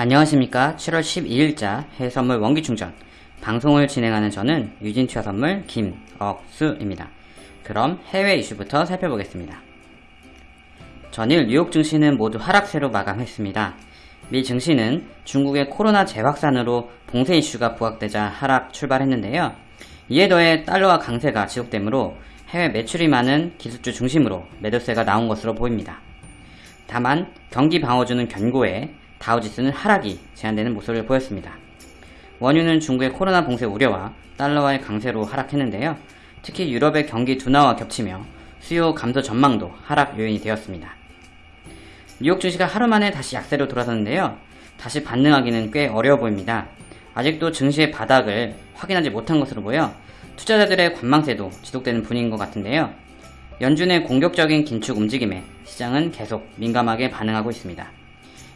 안녕하십니까 7월 12일자 해외선물 원기충전 방송을 진행하는 저는 유진투자선물 김억수입니다. 그럼 해외 이슈부터 살펴보겠습니다. 전일 뉴욕 증시는 모두 하락세로 마감했습니다. 미 증시는 중국의 코로나 재확산으로 봉쇄 이슈가 부각되자 하락 출발했는데요. 이에 더해 달러와 강세가 지속되므로 해외 매출이 많은 기술주 중심으로 매도세가 나온 것으로 보입니다. 다만 경기 방어주는 견고해 다우지수는 하락이 제한되는 모습을 보였습니다. 원유는 중국의 코로나 봉쇄 우려와 달러와의 강세로 하락했는데요. 특히 유럽의 경기 둔화와 겹치며 수요 감소 전망도 하락 요인이 되었습니다. 뉴욕 증시가 하루 만에 다시 약세로 돌아섰는데요. 다시 반등하기는 꽤 어려워 보입니다. 아직도 증시의 바닥을 확인하지 못한 것으로 보여 투자자들의 관망세도 지속되는 분위기인 것 같은데요. 연준의 공격적인 긴축 움직임에 시장은 계속 민감하게 반응하고 있습니다.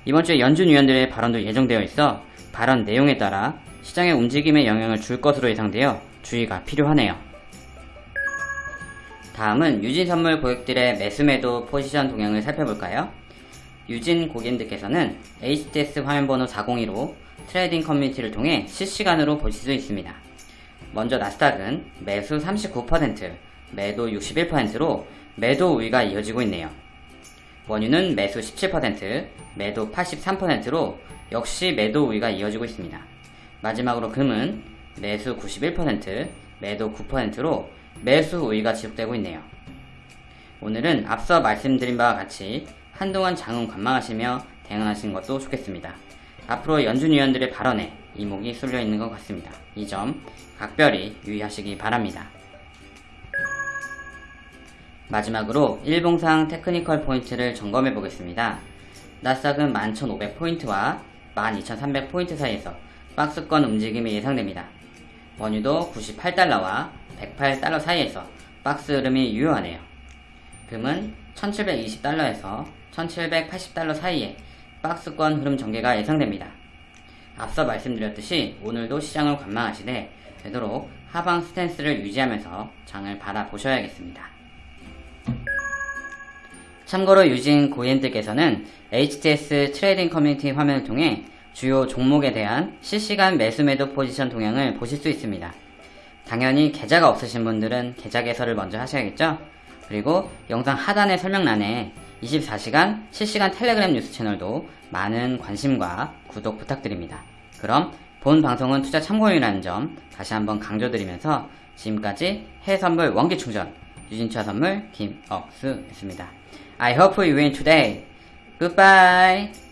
이번 주에 연준 위원들의 발언도 예정되어 있어 발언 내용에 따라 시장의 움직임에 영향을 줄 것으로 예상되어 주의가 필요하네요. 다음은 유진 선물 고객들의 매수매도 포지션 동향을 살펴볼까요? 유진 고객님들께서는 HTS 화면번호 402로 trading 커뮤니티를 통해 실시간으로 보실 수 있습니다. 먼저 나스닥은 매수 39%, 매도 61%로 매도 우위가 이어지고 있네요. 원유는 매수 17%, 매도 83%로 역시 매도 우위가 이어지고 있습니다. 마지막으로 금은 매수 91%, 매도 9%로 매수 우위가 지속되고 있네요. 오늘은 앞서 말씀드린 바와 같이 한동안 장은 관망하시며 대응하시는 것도 좋겠습니다. 앞으로 연준 위원들의 발언에 이목이 쏠려 있는 것 같습니다. 이 점 각별히 유의하시기 바랍니다. 마지막으로 일봉상 technical 포인트를 점검해 보겠습니다. 나스닥은 11,500포인트와 12,300포인트 사이에서 박스권 움직임이 예상됩니다. 원유도 98달러와 108달러 사이에서 박스 흐름이 유효하네요. 금은 1720달러에서 1780달러 사이에 박스권 흐름 전개가 예상됩니다. 앞서 말씀드렸듯이 오늘도 시장을 관망하시되 되도록 하방 스탠스를 유지하면서 장을 바라보셔야겠습니다. 참고로 유진 고객님들께서는 HTS trading 커뮤니티 화면을 통해 주요 종목에 대한 실시간 매수 매도 포지션 동향을 보실 수 있습니다. 당연히 계좌가 없으신 분들은 계좌 개설을 먼저 하셔야겠죠? 그리고 영상 하단의 설명란에 24시간 실시간 텔레그램 뉴스 채널도 많은 관심과 구독 부탁드립니다. 그럼 본 방송은 투자 참고용이라는 점 다시 한번 강조드리면서 지금까지 해외선물 원기충전 유진차 선물 김억수였습니다. I hope you win today. Goodbye.